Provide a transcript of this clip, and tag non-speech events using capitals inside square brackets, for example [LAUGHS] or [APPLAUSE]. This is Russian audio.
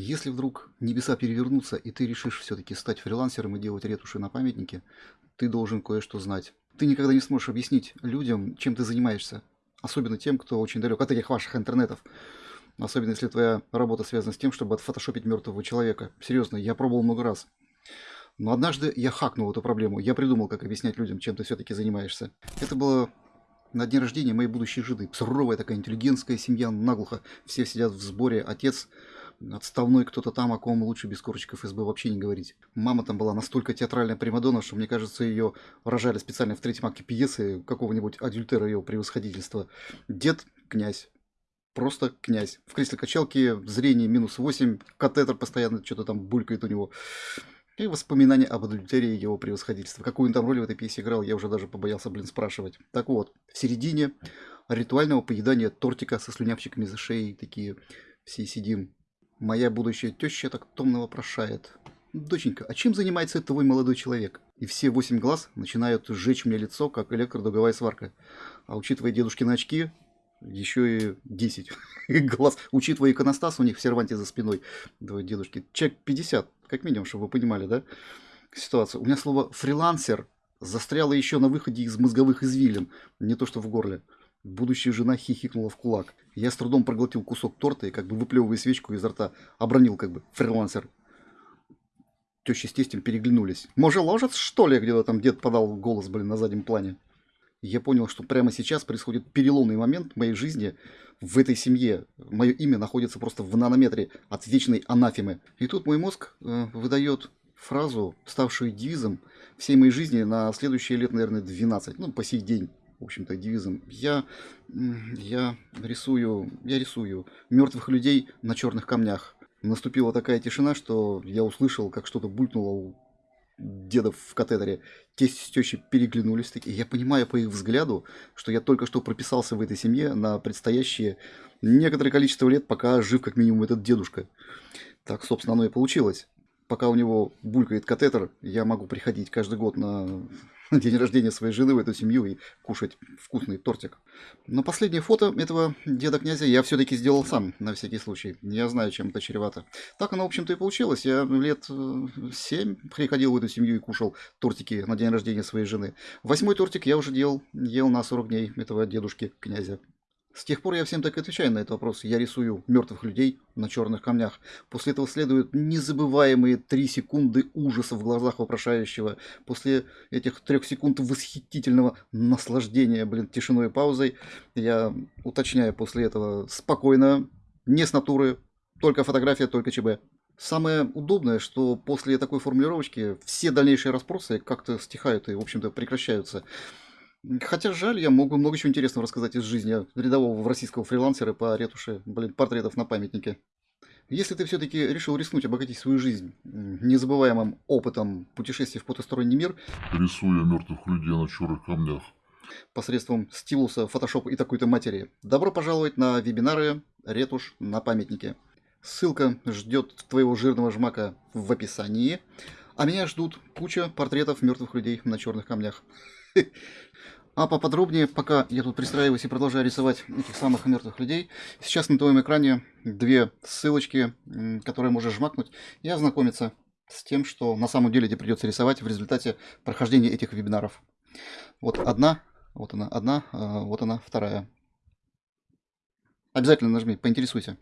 Если вдруг небеса перевернутся, и ты решишь все-таки стать фрилансером и делать ретуши на памятнике, ты должен кое-что знать. Ты никогда не сможешь объяснить людям, чем ты занимаешься. Особенно тем, кто очень далек от этих ваших интернетов. Особенно если твоя работа связана с тем, чтобы отфотошопить мертвого человека. Серьезно, я пробовал много раз. Но однажды я хакнул эту проблему. Я придумал, как объяснять людям, чем ты все-таки занимаешься. Это было на день рождения моей будущей жены. Суровая такая интеллигентская семья, наглухо. Все сидят в сборе. Отец отставной кто-то там, о ком лучше без корочек ФСБ вообще не говорить. Мама там была настолько театральная примадонна, что, мне кажется, ее рожали специально в третьем акте пьесы какого-нибудь адюльтера ее превосходительства. Дед – князь. Просто князь. В кресле качалки зрение минус 8, катетер постоянно что-то там булькает у него. И воспоминания об адультерии его превосходительства. Какую он там роль в этой пьесе играл, я уже даже побоялся, блин, спрашивать. Так вот, в середине ритуального поедания тортика со слюнявчиками за шеей, такие все сидим, Моя будущая теща так томно вопрошает. «Доченька, а чем занимается твой молодой человек?» И все восемь глаз начинают сжечь мне лицо, как электродуговая сварка. А учитывая дедушкины очки, еще и 10 [LAUGHS] глаз. Учитывая иконостас, у них в серванте за спиной двое дедушки. Человек 50, как минимум, чтобы вы понимали, да, ситуацию. У меня слово «фрилансер» застряло еще на выходе из мозговых извилин, не то что в горле. Будущая жена хихикнула в кулак. Я с трудом проглотил кусок торта и, как бы выплевывая свечку изо рта, обронил как бы фрилансер. Теща с тестем переглянулись. «Может, ложец, что ли?» Где-то там дед подал голос, блин, на заднем плане. Я понял, что прямо сейчас происходит переломный момент в моей жизни в этой семье. Мое имя находится просто в нанометре от вечной анафемы. И тут мой мозг э, выдает фразу, ставшую девизом всей моей жизни на следующие лет, наверное, 12, ну, по сей день в общем-то, девизом. Я, я рисую, я рисую мертвых людей на черных камнях. Наступила такая тишина, что я услышал, как что-то булькнуло у дедов в катедре. Тесть с переглянулись. И я понимаю по их взгляду, что я только что прописался в этой семье на предстоящие некоторое количество лет, пока жив как минимум этот дедушка. Так, собственно, оно и получилось. Пока у него булькает катетер, я могу приходить каждый год на [LAUGHS] день рождения своей жены в эту семью и кушать вкусный тортик. Но последнее фото этого деда-князя я все-таки сделал сам, на всякий случай. Я знаю, чем это чревато. Так оно, в общем-то, и получилось. Я лет э, семь приходил в эту семью и кушал тортики на день рождения своей жены. Восьмой тортик я уже делал, ел на 40 дней этого дедушки-князя. С тех пор я всем так и отвечаю на этот вопрос. Я рисую мертвых людей на черных камнях. После этого следуют незабываемые три секунды ужаса в глазах вопрошающего. После этих трех секунд восхитительного наслаждения, блин, тишиной и паузой, я уточняю после этого спокойно, не с натуры, только фотография, только ЧБ. Самое удобное, что после такой формулировочки все дальнейшие расспросы как-то стихают и, в общем-то, прекращаются. Хотя жаль, я могу много чего интересного рассказать из жизни рядового российского фрилансера по ретуши, блин, портретов на памятнике. Если ты все-таки решил рискнуть обогатить свою жизнь незабываемым опытом путешествий в потусторонний мир, рисуя мертвых людей на черных камнях, посредством стилуса, фотошопа и такой-то матери, добро пожаловать на вебинары «Ретушь на памятнике». Ссылка ждет твоего жирного жмака в описании, а меня ждут куча портретов мертвых людей на черных камнях. [LAUGHS] А поподробнее, пока я тут пристраиваюсь и продолжаю рисовать этих самых мертвых людей, сейчас на твоем экране две ссылочки, которые можешь жмакнуть и ознакомиться с тем, что на самом деле тебе придется рисовать в результате прохождения этих вебинаров. Вот одна, вот она одна, а, вот она вторая. Обязательно нажми, поинтересуйся.